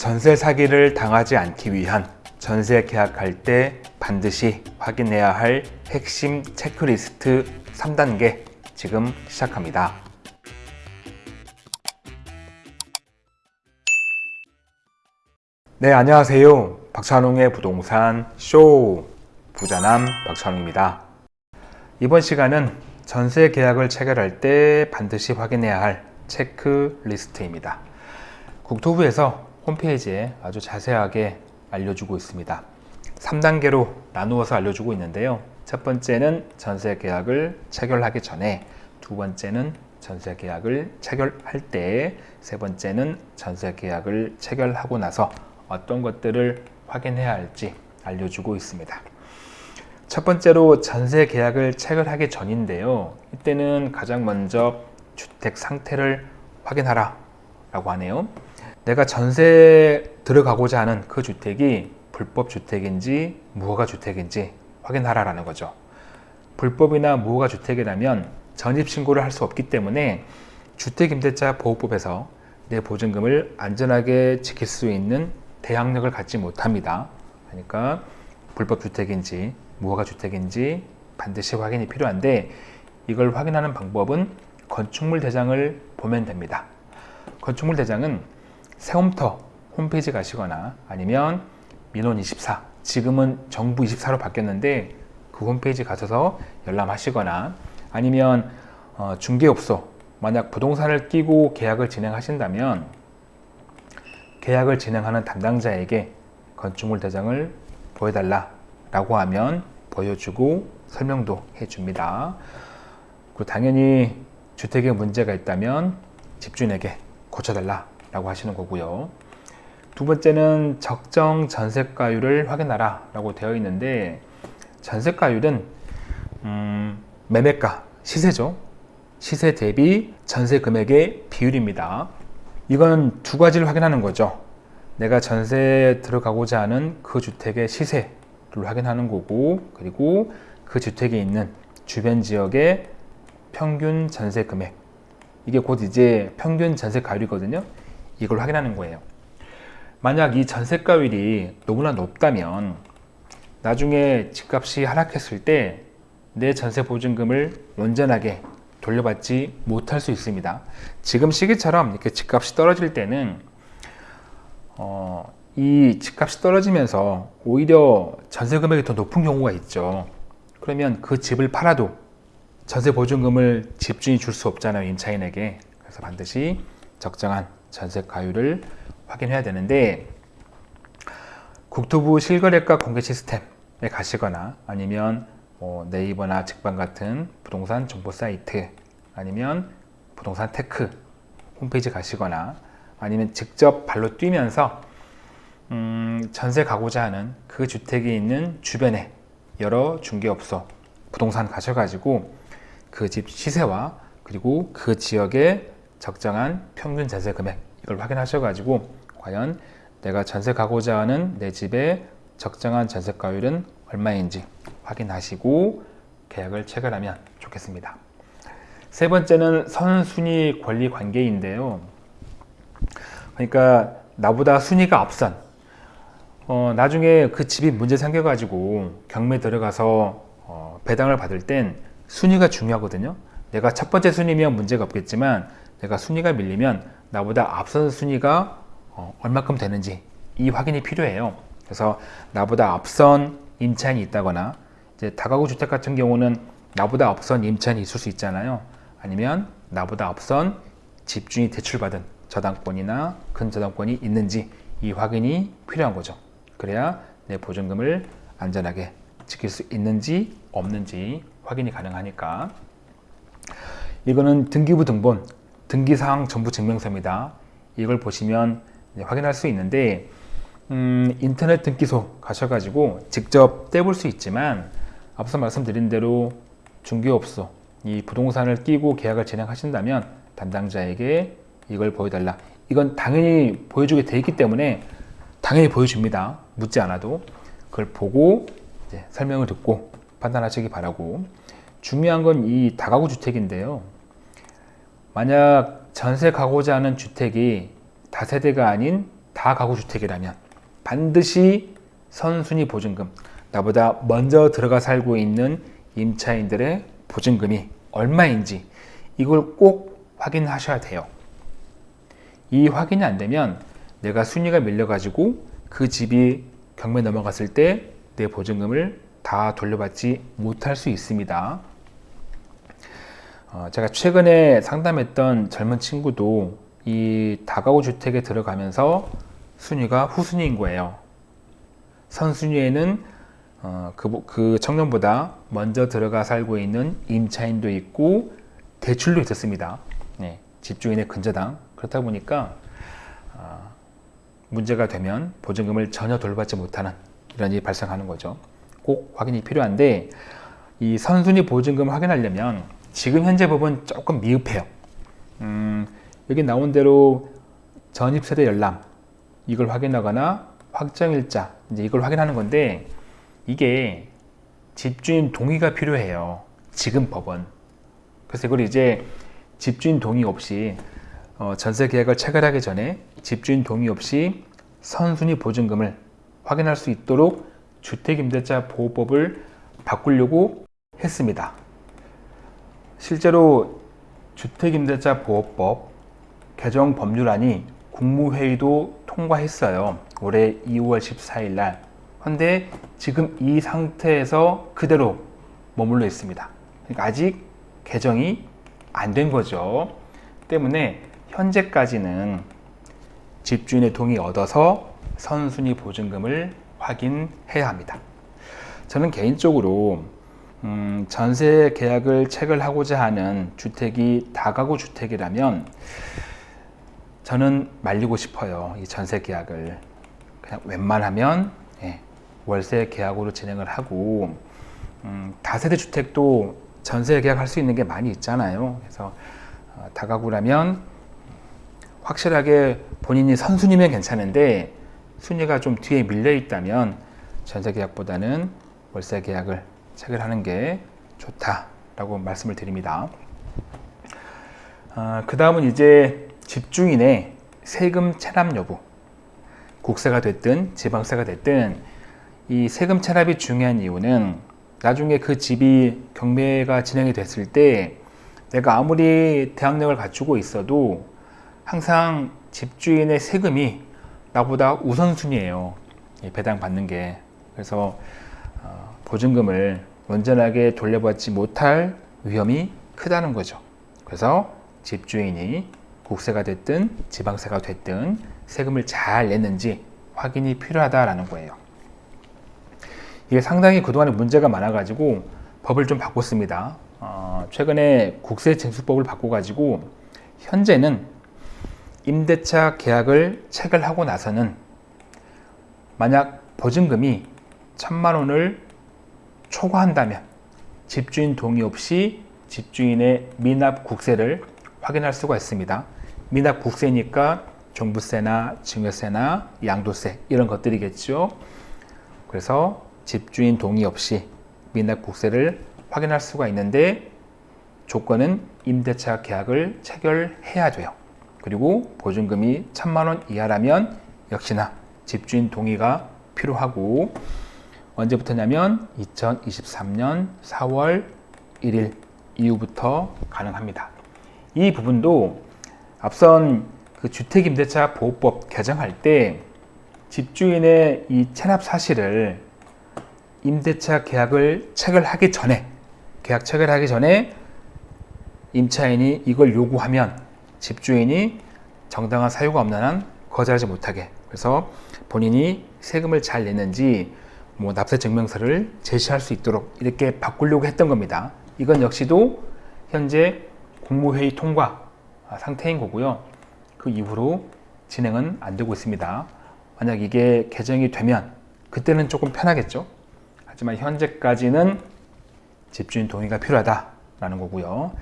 전세 사기를 당하지 않기 위한 전세 계약할 때 반드시 확인해야 할 핵심 체크리스트 3단계 지금 시작합니다. 네, 안녕하세요. 박찬웅의 부동산 쇼 부자남 박찬웅입니다. 이번 시간은 전세 계약을 체결할 때 반드시 확인해야 할 체크리스트입니다. 국토부에서 홈페이지에 아주 자세하게 알려주고 있습니다. 3단계로 나누어서 알려주고 있는데요. 첫 번째는 전세 계약을 체결하기 전에, 두 번째는 전세 계약을 체결할 때, 세 번째는 전세 계약을 체결하고 나서 어떤 것들을 확인해야 할지 알려주고 있습니다. 첫 번째로 전세 계약을 체결하기 전인데요. 이때는 가장 먼저 주택 상태를 확인하라 라고 하네요. 내가 전세 들어가고자 하는 그 주택이 불법 주택인지 무허가 주택인지 확인하라라는 거죠. 불법이나 무허가 주택이라면 전입신고를 할 수 없기 때문에 주택임대차 보호법에서 내 보증금을 안전하게 지킬 수 있는 대항력을 갖지 못합니다. 그러니까 불법 주택인지 무허가 주택인지 반드시 확인이 필요한데 이걸 확인하는 방법은 건축물 대장을 보면 됩니다. 건축물 대장은 세움터 홈페이지 가시거나 아니면 민원24 지금은 정부24로 바뀌었는데 그 홈페이지 가셔서 열람하시거나 아니면 어, 중개업소 만약 부동산을 끼고 계약을 진행하신다면 계약을 진행하는 담당자에게 건축물 대장을 보여달라 라고 하면 보여주고 설명도 해줍니다. 그리고 당연히 주택에 문제가 있다면 집주인에게 고쳐달라 라고 하시는 거고요. 두 번째는 적정 전세가율을 확인하라 라고 되어 있는데 전세가율은 음, 매매가, 시세죠. 시세 대비 전세 금액의 비율입니다. 이건 두 가지를 확인하는 거죠. 내가 전세에 들어가고자 하는 그 주택의 시세를 확인하는 거고 그리고 그 주택에 있는 주변 지역의 평균 전세 금액 이게 곧 이제 평균 전세 가율이거든요. 이걸 확인하는 거예요. 만약 이 전세가율이 너무나 높다면 나중에 집값이 하락했을 때 내 전세 보증금을 온전하게 돌려받지 못할 수 있습니다. 지금 시기처럼 이렇게 집값이 떨어질 때는 어, 이 집값이 떨어지면서 오히려 전세 금액이 더 높은 경우가 있죠. 그러면 그 집을 팔아도 전세 보증금을 집주인이 줄 수 없잖아요. 임차인에게. 그래서 반드시 적정한 전세 가율을 확인해야 되는데 국토부 실거래가 공개 시스템에 가시거나 아니면 뭐 네이버나 직방 같은 부동산 정보 사이트 아니면 부동산 테크 홈페이지 가시거나 아니면 직접 발로 뛰면서 음, 전세 가고자 하는 그 주택이 있는 주변에 여러 중개업소 부동산 가셔가지고 그 집 시세와 그리고 그 지역의 적정한 평균 전세 금액 이걸 확인하셔가지고 과연 내가 전세 가고자 하는 내 집의 적정한 전세가율은 얼마인지 확인하시고 계약을 체결하면 좋겠습니다. 세 번째는 선순위 권리 관계인데요. 그러니까 나보다 순위가 앞선 어, 나중에 그 집이 문제 생겨가지고 경매 들어가서 어, 배당을 받을 땐 순위가 중요하거든요. 내가 첫 번째 순위면 문제가 없겠지만 내가 순위가 밀리면 나보다 앞선 순위가 어, 얼마큼 되는지 이 확인이 필요해요. 그래서 나보다 앞선 임차인이 있다거나 이제 다가구 주택 같은 경우는 나보다 앞선 임차인이 있을 수 있잖아요. 아니면 나보다 앞선 집주인이 대출받은 저당권이나 근저당권이 있는지 이 확인이 필요한 거죠. 그래야 내 보증금을 안전하게 지킬 수 있는지 없는지 확인이 가능하니까 이거는 등기부 등본 등기사항 정부 증명서입니다. 이걸 보시면 확인할 수 있는데 음, 인터넷 등기소 가셔가지고 직접 떼볼 수 있지만 앞서 말씀드린 대로 중개업소 이 부동산을 끼고 계약을 진행하신다면 담당자에게 이걸 보여달라. 이건 당연히 보여주게 돼 있기 때문에 당연히 보여줍니다. 묻지 않아도 그걸 보고 설명을 듣고 판단하시기 바라고. 중요한 건 이 다가구 주택인데요 만약 전세 가고자 하는 주택이 다세대가 아닌 다가구 주택이라면 반드시 선순위 보증금 나보다 먼저 들어가 살고 있는 임차인들의 보증금이 얼마인지 이걸 꼭 확인하셔야 돼요. 이 확인이 안 되면 내가 순위가 밀려가지고 그 집이 경매 넘어갔을 때 내 보증금을 다 돌려받지 못할 수 있습니다. 어, 제가 최근에 상담했던 젊은 친구도 이 다가구 주택에 들어가면서 순위가 후순위인 거예요. 선순위에는 어, 그, 그 청년보다 먼저 들어가 살고 있는 임차인도 있고 대출도 있었습니다. 네, 집주인의 근저당 그렇다 보니까 어, 문제가 되면 보증금을 전혀 돌받지 못하는 이런 일이 발생하는 거죠. 꼭 확인이 필요한데 이 선순위 보증금 확인하려면 지금 현재 법은 조금 미흡해요. 음, 여기 나온 대로 전입세대 열람 이걸 확인하거나 확정일자 이제 이걸 확인하는 건데 이게 집주인 동의가 필요해요. 지금 법은. 그래서 이걸 이제 집주인 동의 없이 어, 전세 계약을 체결하기 전에 집주인 동의 없이 선순위 보증금을 확인할 수 있도록 주택임대차 보호법을 바꾸려고 했습니다. 실제로 주택임대차 보호법 개정 법률안이 국무회의도 통과했어요. 올해 2월 14일 날. 그런데 지금 이 상태에서 그대로 머물러 있습니다. 그러니까 아직 개정이 안 된 거죠. 때문에 현재까지는 집주인의 동의 얻어서 선순위 보증금을 확인해야 합니다. 저는 개인적으로 음, 전세 계약을 체결하고자 하는 주택이 다가구 주택이라면 저는 말리고 싶어요. 이 전세 계약을 그냥 웬만하면 예, 월세 계약으로 진행을 하고 음, 다세대 주택도 전세 계약할 수 있는 게 많이 있잖아요. 그래서 어, 다가구라면 확실하게 본인이 선순위면 괜찮은데 순위가 좀 뒤에 밀려 있다면 전세 계약보다는 월세 계약을 체결하는 게 좋다라고 말씀을 드립니다. 어, 그 다음은 이제 집주인의 세금 체납 여부 국세가 됐든 지방세가 됐든 이 세금 체납이 중요한 이유는 나중에 그 집이 경매가 진행이 됐을 때 내가 아무리 대항력을 갖추고 있어도 항상 집주인의 세금이 나보다 우선순위예요. 배당 받는 게. 그래서 어, 보증금을 온전하게 돌려받지 못할 위험이 크다는 거죠. 그래서 집주인이 국세가 됐든 지방세가 됐든 세금을 잘 냈는지 확인이 필요하다라는 거예요. 이게 상당히 그동안에 문제가 많아가지고 법을 좀 바꿨습니다. 어, 최근에 국세징수법을 바꿔가지고 현재는 임대차 계약을 체결하고 나서는 만약 보증금이 천만 원을 초과한다면 집주인 동의 없이 집주인의 미납 국세를 확인할 수가 있습니다. 미납 국세니까 종부세나 증여세나 양도세 이런 것들이겠죠. 그래서 집주인 동의 없이 미납 국세를 확인할 수가 있는데 조건은 임대차 계약을 체결해야 돼요. 그리고 보증금이 천만 원 이하라면 역시나 집주인 동의가 필요하고 언제부터냐면 2023년 4월 1일 이후부터 가능합니다. 이 부분도 앞선 그 주택임대차 보호법 개정할 때 집주인의 이 체납 사실을 임대차 계약을 체결하기 전에 계약 체결하기 전에 임차인이 이걸 요구하면 집주인이 정당한 사유가 없는 한 거절하지 못하게 그래서 본인이 세금을 잘 냈는지 뭐 납세 증명서를 제시할 수 있도록 이렇게 바꾸려고 했던 겁니다. 이건 역시도 현재 국무회의 통과 상태인 거고요. 그 이후로 진행은 안 되고 있습니다. 만약 이게 개정이 되면 그때는 조금 편하겠죠. 하지만 현재까지는 집주인 동의가 필요하다라는 거고요.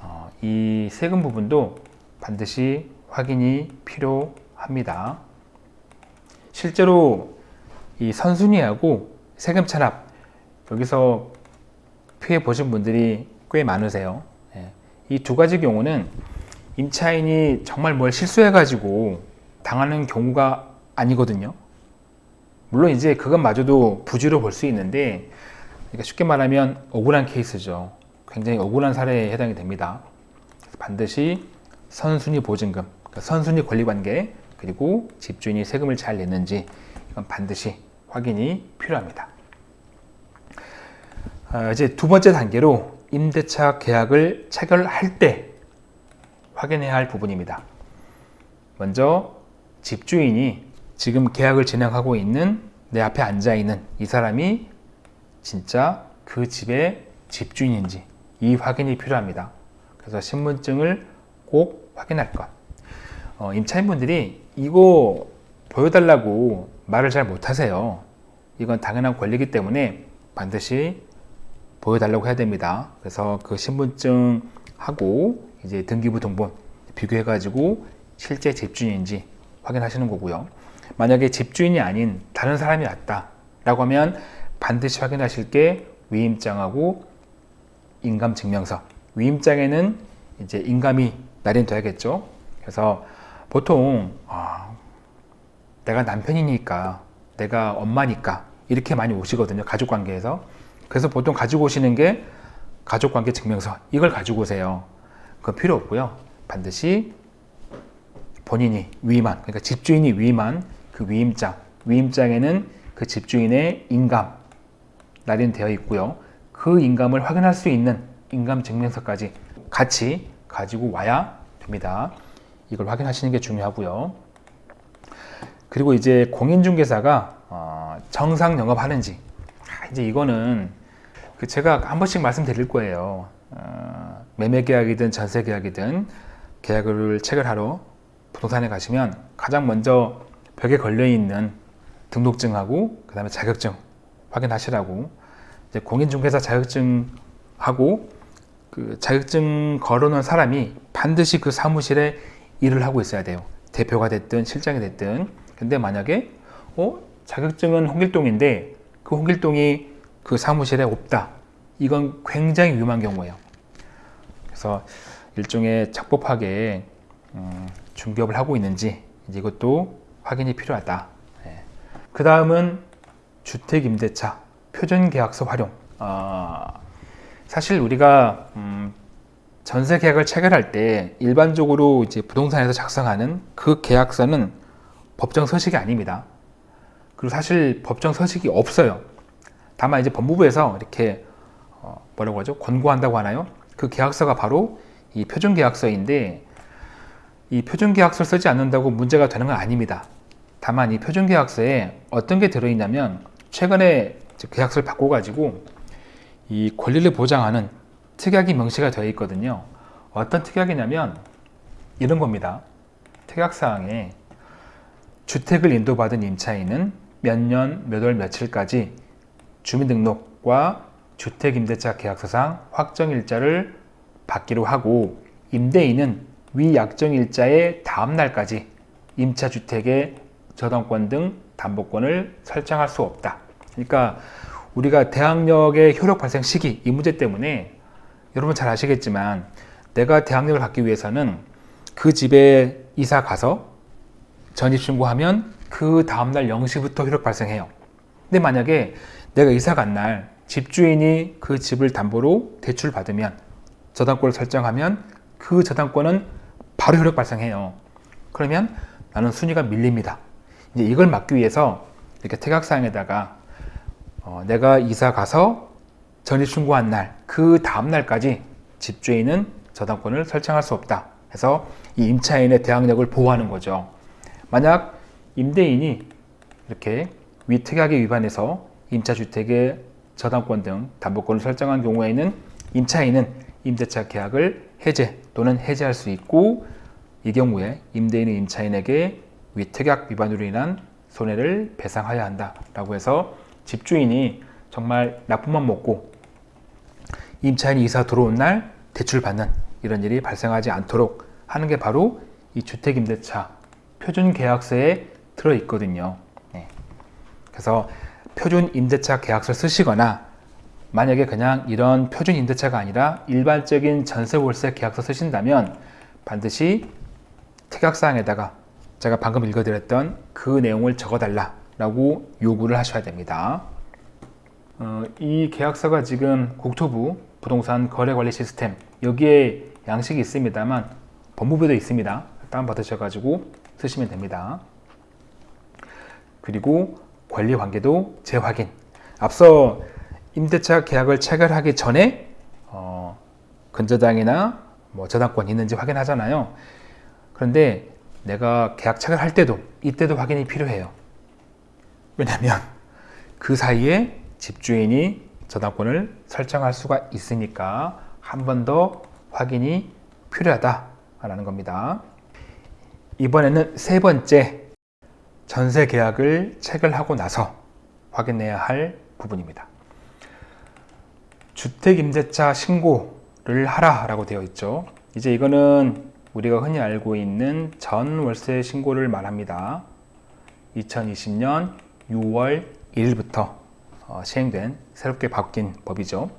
어, 이 세금 부분도 반드시 확인이 필요합니다. 실제로 이 선순위하고 세금 체납 여기서 피해 보신 분들이 꽤 많으세요. 예. 이두 가지 경우는 임차인이 정말 뭘 실수해 가지고 당하는 경우가 아니거든요. 물론 이제 그것마저도 부지로 볼 수 있는데 그러니까 쉽게 말하면 억울한 케이스죠. 굉장히 억울한 사례에 해당이 됩니다. 반드시 선순위 보증금, 그러니까 선순위 권리관계 그리고 집주인이 세금을 잘 냈는지 이건 반드시 확인이 필요합니다. 아, 이제 두 번째 단계로 임대차 계약을 체결할 때 확인해야 할 부분입니다. 먼저 집주인이 지금 계약을 진행하고 있는 내 앞에 앉아 있는 이 사람이 진짜 그 집의 집주인인지 이 확인이 필요합니다. 그래서 신분증을 꼭 확인할 것. 어, 임차인분들이 이거 보여달라고 말을 잘 못하세요. 이건 당연한 권리이기 때문에 반드시 보여달라고 해야 됩니다. 그래서 그 신분증하고 이제 등기부 등본 비교해가지고 실제 집주인인지 확인하시는 거고요. 만약에 집주인이 아닌 다른 사람이 왔다 라고 하면 반드시 확인하실 게 위임장하고 인감증명서. 위임장에는 이제 인감이 날인돼야겠죠. 그래서 보통 아, 내가 남편이니까 내가 엄마니까 이렇게 많이 오시거든요. 가족 관계에서. 그래서 보통 가지고 오시는 게 가족 관계 증명서 이걸 가지고 오세요. 그건 필요 없고요. 반드시 본인이 위임한 그러니까 집주인이 위임한 그 위임장 위임장에는 그 집주인의 인감 날인 되어 있고요. 그 인감을 확인할 수 있는 인감 증명서까지 같이 가지고 와야 됩니다. 이걸 확인하시는 게 중요하고요. 그리고 이제 공인중개사가 어, 정상 영업하는지 아, 이제 이거는 그 제가 한 번씩 말씀드릴 거예요. 어, 매매 계약이든 전세 계약이든 계약을 체결하러 부동산에 가시면 가장 먼저 벽에 걸려 있는 등록증하고 그 다음에 자격증 확인하시라고 이제 공인중개사 자격증하고 그 자격증 걸어놓은 사람이 반드시 그 사무실에 일을 하고 있어야 돼요. 대표가 됐든 실장이 됐든. 근데 만약에 어 자격증은 홍길동인데 그 홍길동이 그 사무실에 없다. 이건 굉장히 위험한 경우예요. 그래서 일종의 적법하게 음, 중개업을 하고 있는지 이것도 확인이 필요하다. 네. 그 다음은 주택임대차 표준계약서 활용. 어, 사실 우리가 음, 전세 계약을 체결할 때 일반적으로 이제 부동산에서 작성하는 그 계약서는 법정 서식이 아닙니다. 그리고 사실 법정 서식이 없어요. 다만 이제 법무부에서 이렇게 어, 뭐라고 하죠? 권고한다고 하나요? 그 계약서가 바로 이 표준 계약서인데 이 표준 계약서를 쓰지 않는다고 문제가 되는 건 아닙니다. 다만 이 표준 계약서에 어떤 게 들어있냐면 최근에 계약서를 바꿔가지고 이 권리를 보장하는 특약이 명시가 되어 있거든요. 어떤 특약이냐면 이런 겁니다. 특약사항에 주택을 인도받은 임차인은 몇 년, 몇 월, 며칠까지 주민등록과 주택임대차 계약서상 확정일자를 받기로 하고 임대인은 위 약정일자의 다음 날까지 임차주택의 저당권 등 담보권을 설정할 수 없다. 그러니까 우리가 대항력의 효력 발생 시기 이 문제 때문에 여러분 잘 아시겠지만 내가 대항력을 갖기 위해서는 그 집에 이사 가서 전입 신고하면 그 다음날 0시부터 효력 발생해요. 근데 만약에 내가 이사 간 날 집주인이 그 집을 담보로 대출 받으면 저당권을 설정하면 그 저당권은 바로 효력 발생해요. 그러면 나는 순위가 밀립니다. 이제 이걸 막기 위해서 이렇게 태각사항에다가 어, 내가 이사 가서 전입 신고한 날, 그 다음 날까지 집주인은 저당권을 설정할 수 없다. 해서 이 임차인의 대항력을 보호하는 거죠. 만약 임대인이 이렇게 위특약에 위반해서 임차주택의 저당권 등 담보권을 설정한 경우에는 임차인은 임대차 계약을 해제 또는 해제할 수 있고 이 경우에 임대인은 임차인에게 위특약 위반으로 인한 손해를 배상하여야 한다라고 해서 집주인이 정말 나쁜맘 먹고 임차인이 이사 들어온 날 대출 받는 이런 일이 발생하지 않도록 하는 게 바로 이 주택임대차 표준 계약서에 들어있거든요. 네. 그래서 표준 임대차 계약서 쓰시거나 만약에 그냥 이런 표준 임대차가 아니라 일반적인 전세 월세 계약서 쓰신다면 반드시 특약사항에다가 제가 방금 읽어드렸던 그 내용을 적어달라 라고 요구를 하셔야 됩니다. 어, 이 계약서가 지금 국토부 부동산 거래관리 시스템 여기에 양식이 있습니다만 법무부도 있습니다. 다운받으셔가지고 쓰시면 됩니다. 그리고 권리 관계도 재확인. 앞서 임대차 계약을 체결하기 전에 어, 근저당이나 뭐 저당권 있는지 확인하잖아요. 그런데 내가 계약 체결할 때도 이때도 확인이 필요해요. 왜냐하면 그 사이에 집주인이 저당권을 설정할 수가 있으니까 한 번 더 확인이 필요하다라는 겁니다. 이번에는 세 번째 전세 계약을 체결하고 나서 확인해야 할 부분입니다. 주택임대차 신고를 하라 라고 되어 있죠. 이제 이거는 우리가 흔히 알고 있는 전월세 신고를 말합니다. 2020년 6월 1일부터 어, 시행된 새롭게 바뀐 법이죠.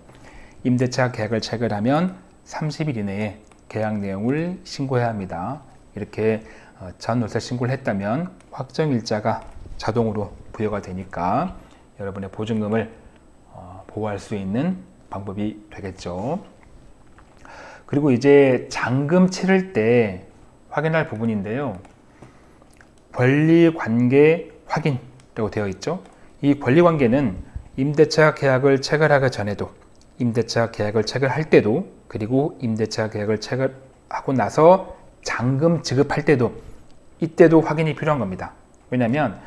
임대차 계약을 체결하면 30일 이내에 계약 내용을 신고해야 합니다. 이렇게 어, 전월세 신고를 했다면 확정일자가 자동으로 부여가 되니까 여러분의 보증금을 어, 보호할 수 있는 방법이 되겠죠. 그리고 이제 잔금 치를 때 확인할 부분인데요. 권리관계 확인이라고 되어 있죠. 이 권리관계는 임대차 계약을 체결하기 전에도 임대차 계약을 체결할 때도 그리고 임대차 계약을 체결하고 나서 잔금 지급할 때도 이때도 확인이 필요한 겁니다. 왜냐하면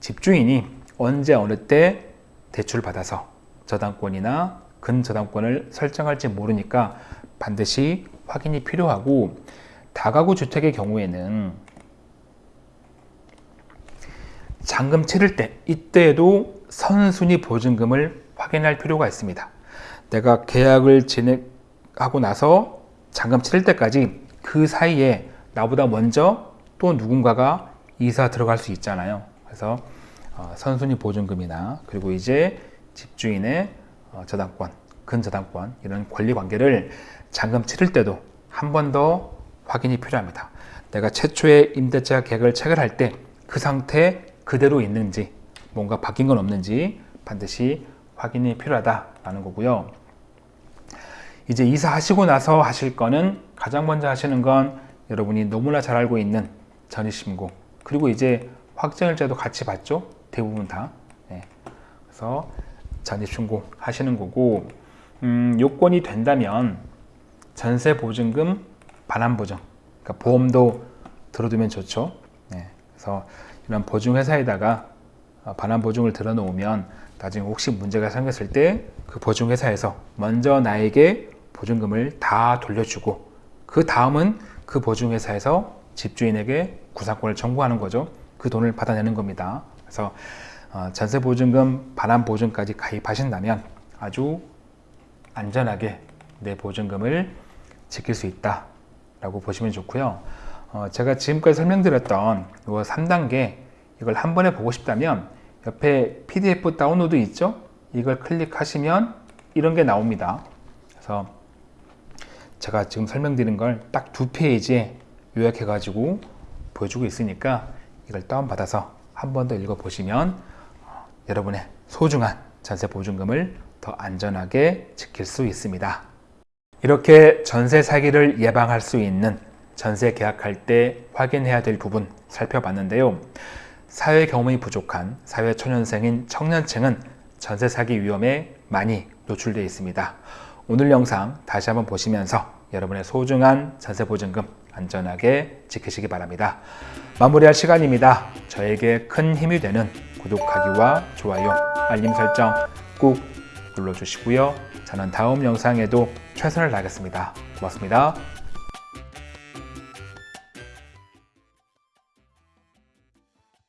집주인이 언제 어느 때 대출을 받아서 저당권이나 근저당권을 설정할지 모르니까 반드시 확인이 필요하고 다가구 주택의 경우에는 잔금 치를 때 이때에도 선순위 보증금을 확인할 필요가 있습니다. 내가 계약을 진행하고 나서 잔금 치를 때까지 그 사이에 나보다 먼저 또 누군가가 이사 들어갈 수 있잖아요. 그래서 어, 선순위 보증금이나 그리고 이제 집주인의 어, 저당권, 근저당권 이런 권리 관계를 잔금 치를 때도 한 번 더 확인이 필요합니다. 내가 최초의 임대차 계약을 체결할 때 그 상태 그대로 있는지 뭔가 바뀐 건 없는지 반드시 확인이 필요하다라는 거고요. 이제 이사하시고 나서 하실 거는 가장 먼저 하시는 건 여러분이 너무나 잘 알고 있는 전입신고 그리고 이제 확정일자도 같이 받죠 대부분 다 네. 그래서 전입신고 하시는 거고 음, 요건이 된다면 전세보증금 반환보증 그러니까 보험도 들어두면 좋죠 네. 그래서 이런 보증회사에다가 어, 반환보증을 들어놓으면 나중에 혹시 문제가 생겼을 때 그 보증회사에서 먼저 나에게 보증금을 다 돌려주고 그 다음은 그 보증회사에서 집주인에게 구상권을 청구하는 거죠. 그 돈을 받아내는 겁니다. 그래서 어, 전세보증금 반환보증까지 가입하신다면 아주 안전하게 내 보증금을 지킬 수 있다 라고 보시면 좋고요. 어, 제가 지금까지 설명드렸던 이 3단계 이걸 한 번에 보고 싶다면 옆에 PDF 다운로드 있죠? 이걸 클릭하시면 이런 게 나옵니다. 그래서 제가 지금 설명드린 걸 딱 두 페이지에 요약해 가지고 보여주고 있으니까 이걸 다운받아서 한 번 더 읽어보시면 어, 여러분의 소중한 전세 보증금을 더 안전하게 지킬 수 있습니다. 이렇게 전세 사기를 예방할 수 있는 전세 계약할 때 확인해야 될 부분 살펴봤는데요. 사회 경험이 부족한 사회 초년생인 청년층은 전세 사기 위험에 많이 노출되어 있습니다. 오늘 영상 다시 한번 보시면서 여러분의 소중한 전세 보증금 안전하게 지키시기 바랍니다. 마무리할 시간입니다. 저에게 큰 힘이 되는 구독하기와 좋아요, 알림 설정 꾹 눌러주시고요. 저는 다음 영상에도 최선을 다하겠습니다. 고맙습니다.